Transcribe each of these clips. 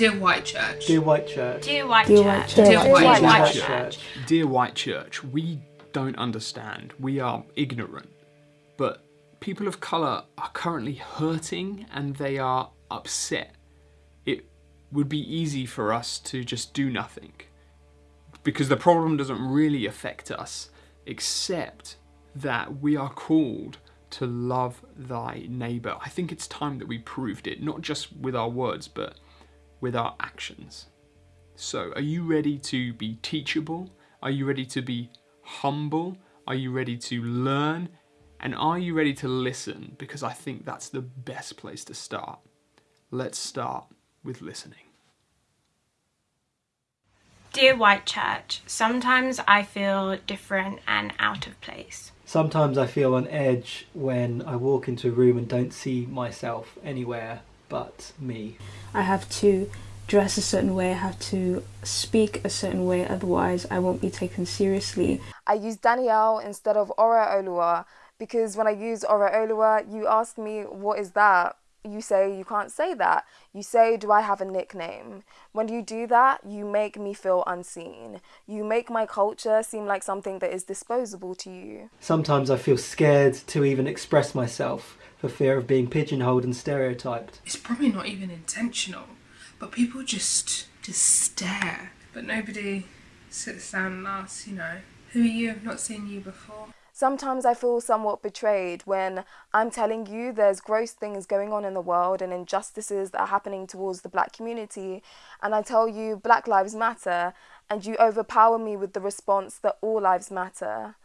Dear White Church. Dear White Church. Dear White Dear Church. White Dear Church. White Dear White Church. Church. Dear White Church, we don't understand. We are ignorant. But people of colour are currently hurting and they are upset. It would be easy for us to just do nothing. Because the problem doesn't really affect us, except that we are called to love thy neighbour. I think it's time that we proved it, not just with our words, but with our actions. So, are you ready to be teachable? Are you ready to be humble? Are you ready to learn? And are you ready to listen? Because I think that's the best place to start. Let's start with listening. Dear White Church, sometimes I feel different and out of place. Sometimes I feel on edge when I walk into a room and don't see myself anywhere but me. I have to dress a certain way, I have to speak a certain way, otherwise I won't be taken seriously. I use Danielle instead of Ora Olua because when I use Oreoluwa, you ask me, what is that? You say you can't say that. You say, do I have a nickname? When you do that, you make me feel unseen. You make my culture seem like something that is disposable to you. Sometimes I feel scared to even express myself for fear of being pigeonholed and stereotyped. It's probably not even intentional, but people just just stare. But nobody sits down and asks, you know, who are you? I've not seen you before. Sometimes I feel somewhat betrayed when I'm telling you there's gross things going on in the world and injustices that are happening towards the black community, and I tell you Black Lives Matter, and you overpower me with the response that all lives matter.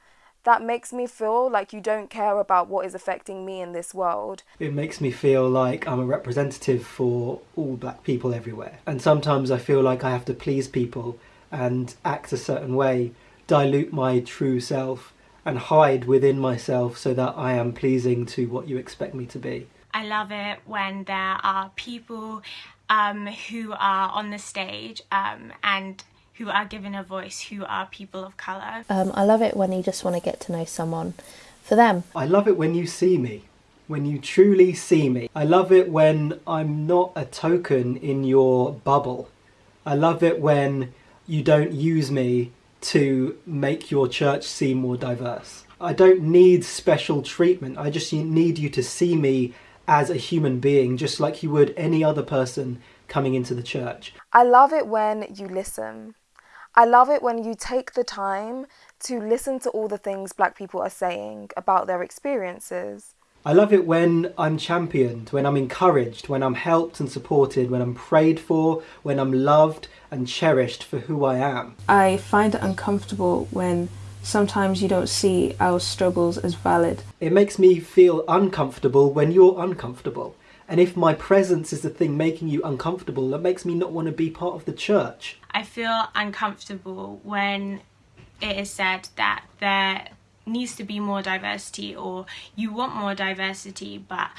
That makes me feel like you don't care about what is affecting me in this world. It makes me feel like I'm a representative for all black people everywhere. And sometimes I feel like I have to please people and act a certain way, dilute my true self, and hide within myself so that I am pleasing to what you expect me to be. I love it when there are people um, who are on the stage um, and who are given a voice who are people of colour. Um, I love it when you just want to get to know someone for them. I love it when you see me, when you truly see me. I love it when I'm not a token in your bubble. I love it when you don't use me to make your church seem more diverse. I don't need special treatment. I just need you to see me as a human being, just like you would any other person coming into the church. I love it when you listen. I love it when you take the time to listen to all the things black people are saying about their experiences. I love it when I'm championed, when I'm encouraged, when I'm helped and supported, when I'm prayed for, when I'm loved and cherished for who I am. I find it uncomfortable when sometimes you don't see our struggles as valid. It makes me feel uncomfortable when you're uncomfortable. And if my presence is the thing making you uncomfortable, that makes me not want to be part of the church. I feel uncomfortable when it is said that there needs to be more diversity or you want more diversity but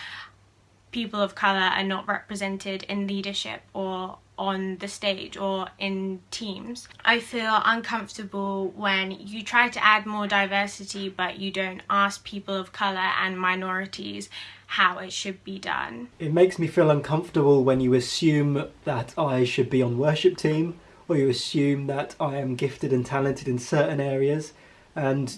people of colour are not represented in leadership or on the stage or in teams. I feel uncomfortable when you try to add more diversity but you don't ask people of colour and minorities how it should be done. It makes me feel uncomfortable when you assume that I should be on worship team or you assume that I am gifted and talented in certain areas and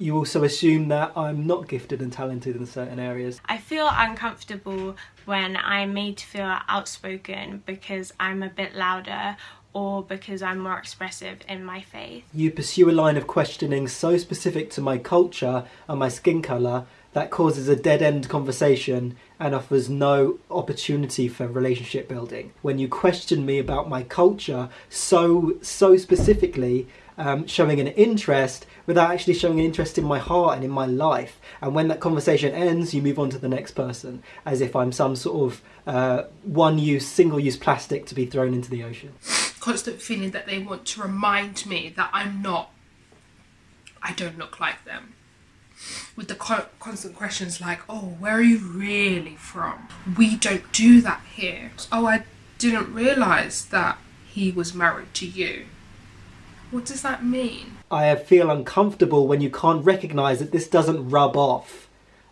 you also assume that I'm not gifted and talented in certain areas. I feel uncomfortable when I'm made to feel outspoken because I'm a bit louder or because I'm more expressive in my faith. You pursue a line of questioning so specific to my culture and my skin colour that causes a dead end conversation and offers no opportunity for relationship building. When you question me about my culture so so specifically, um, showing an interest without actually showing an interest in my heart and in my life. And when that conversation ends, you move on to the next person as if I'm some sort of uh, one use, single use plastic to be thrown into the ocean. Constant feeling that they want to remind me that I'm not, I don't look like them. With the co- constant questions like, oh, where are you really from? We don't do that here. Oh, I didn't realise that he was married to you. What does that mean? I feel uncomfortable when you can't recognise that this doesn't rub off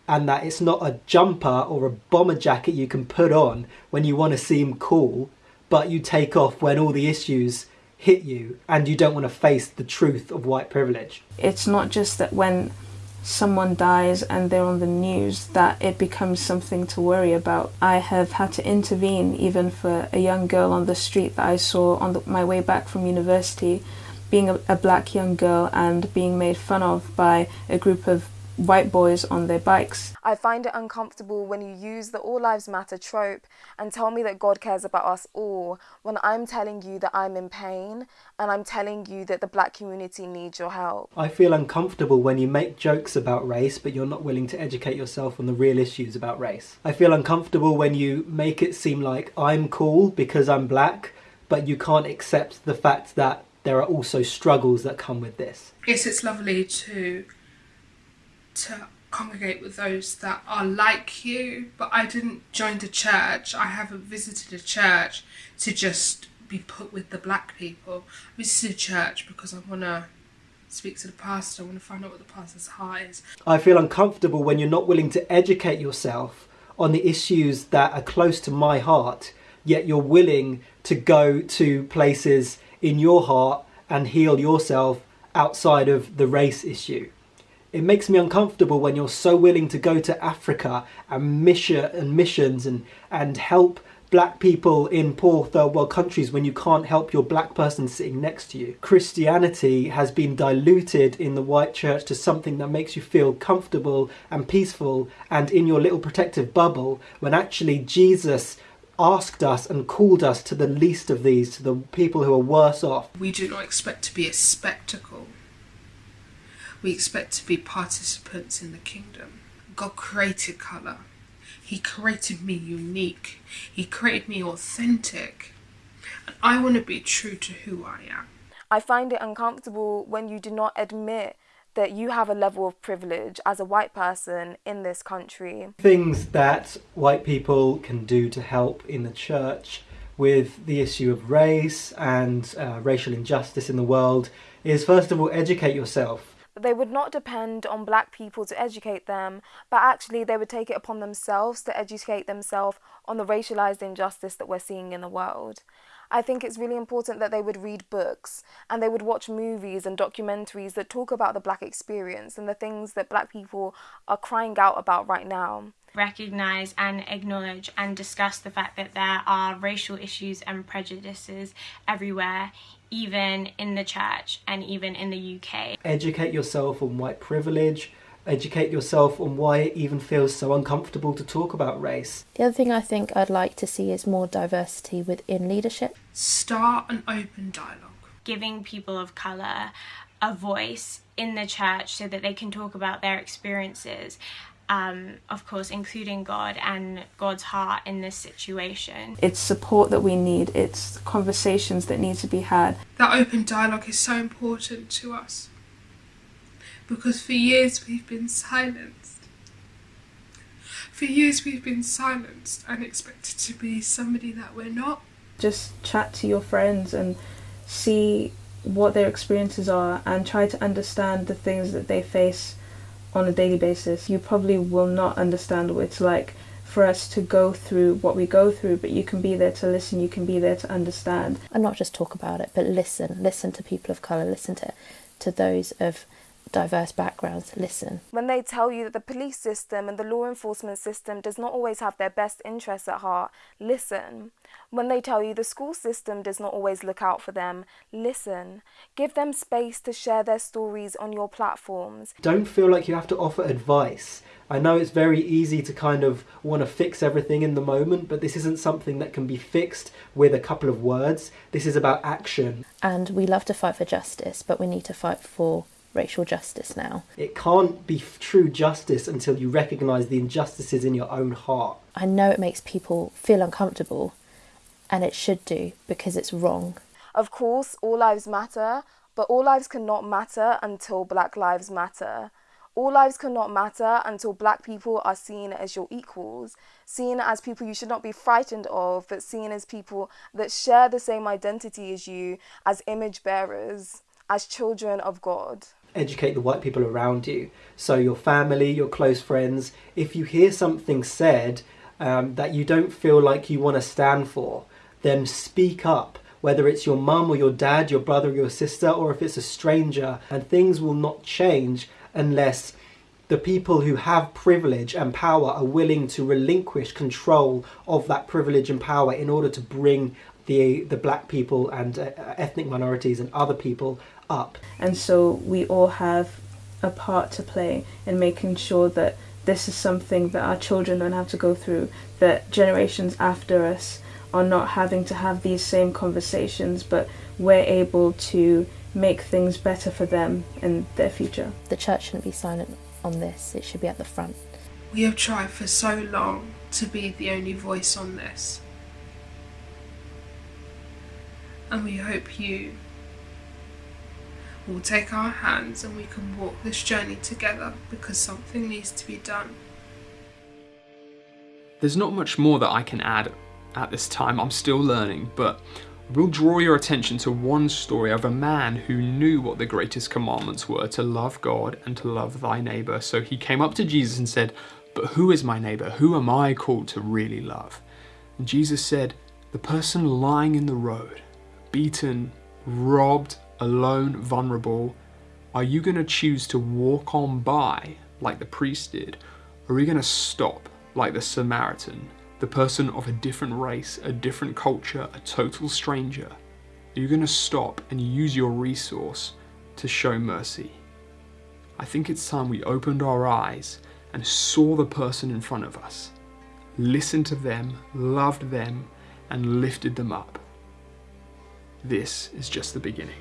and that it's not a jumper or a bomber jacket you can put on when you want to seem cool, but you take off when all the issues hit you and you don't want to face the truth of white privilege. It's not just that when someone dies and they're on the news that it becomes something to worry about. I have had to intervene even for a young girl on the street that I saw on the, my way back from university being a, a black young girl and being made fun of by a group of white boys on their bikes. I find it uncomfortable when you use the All Lives Matter trope and tell me that God cares about us all when I'm telling you that I'm in pain and I'm telling you that the black community needs your help. I feel uncomfortable when you make jokes about race but you're not willing to educate yourself on the real issues about race. I feel uncomfortable when you make it seem like I'm cool because I'm black but you can't accept the fact that there are also struggles that come with this. Yes, it's lovely to to congregate with those that are like you, but I didn't join the church. I haven't visited a church to just be put with the black people. I visited a church because I want to speak to the pastor, I want to find out what the pastor's heart is. I feel uncomfortable when you're not willing to educate yourself on the issues that are close to my heart, yet you're willing to go to places in your heart and heal yourself outside of the race issue. It makes me uncomfortable when you're so willing to go to Africa and mission and missions and, and help black people in poor third world countries when you can't help your black person sitting next to you. Christianity has been diluted in the white church to something that makes you feel comfortable and peaceful and in your little protective bubble when actually Jesus asked us and called us to the least of these, to the people who are worse off. We do not expect to be a spectacle. We expect to be participants in the kingdom. God created colour. He created me unique. He created me authentic. And I want to be true to who I am. I find it uncomfortable when you do not admit that you have a level of privilege as a white person in this country. Things that white people can do to help in the church with the issue of race and uh, racial injustice in the world is first of all educate yourself. They would not depend on black people to educate them, but actually they would take it upon themselves to educate themselves on the racialized injustice that we're seeing in the world. I think it's really important that they would read books and they would watch movies and documentaries that talk about the black experience and the things that black people are crying out about right now. Recognize and acknowledge and discuss the fact that there are racial issues and prejudices everywhere, even in the church and even in the UK. Educate yourself on white privilege, educate yourself on why it even feels so uncomfortable to talk about race. The other thing I think I'd like to see is more diversity within leadership. Start an open dialogue. Giving people of colour a voice in the church so that they can talk about their experiences. Um, of course, including God and God's heart in this situation. It's support that we need, it's conversations that need to be had. That open dialogue is so important to us because for years we've been silenced. For years we've been silenced and expected to be somebody that we're not. Just chat to your friends and see what their experiences are and try to understand the things that they face on a daily basis. You probably will not understand what it's like for us to go through what we go through, but you can be there to listen, you can be there to understand. And not just talk about it, but listen. Listen to people of colour, listen to, to those of diverse backgrounds listen. When they tell you that the police system and the law enforcement system does not always have their best interests at heart, listen. When they tell you the school system does not always look out for them, listen. Give them space to share their stories on your platforms. Don't feel like you have to offer advice. I know it's very easy to kind of want to fix everything in the moment, but this isn't something that can be fixed with a couple of words. This is about action. And we love to fight for justice, but we need to fight for racial justice now. It can't be true justice until you recognise the injustices in your own heart. I know it makes people feel uncomfortable, and it should do because it's wrong. Of course, all lives matter, but all lives cannot matter until Black Lives Matter. All lives cannot matter until black people are seen as your equals, seen as people you should not be frightened of, but seen as people that share the same identity as you, as image bearers, as children of God educate the white people around you. So, your family, your close friends, if you hear something said um, that you don't feel like you want to stand for, then speak up. Whether it's your mum or your dad, your brother or your sister, or if it's a stranger, and things will not change unless the people who have privilege and power are willing to relinquish control of that privilege and power in order to bring the the black people and uh, ethnic minorities and other people up. And so we all have a part to play in making sure that this is something that our children don't have to go through, that generations after us are not having to have these same conversations, but we're able to make things better for them in their future. The church shouldn't be silent on this, it should be at the front. We have tried for so long to be the only voice on this. And we hope you will take our hands and we can walk this journey together because something needs to be done. There's not much more that I can add at this time, I'm still learning, but We'll draw your attention to one story of a man who knew what the greatest commandments were to love God and to love thy neighbour. So he came up to Jesus and said, But who is my neighbour? Who am I called to really love? And Jesus said, The person lying in the road, beaten, robbed, alone, vulnerable, are you going to choose to walk on by like the priest did? Or are you going to stop like the Samaritan the person of a different race, a different culture, a total stranger, are you going to stop and use your resource to show mercy? I think it's time we opened our eyes and saw the person in front of us, listened to them, loved them, and lifted them up. This is just the beginning.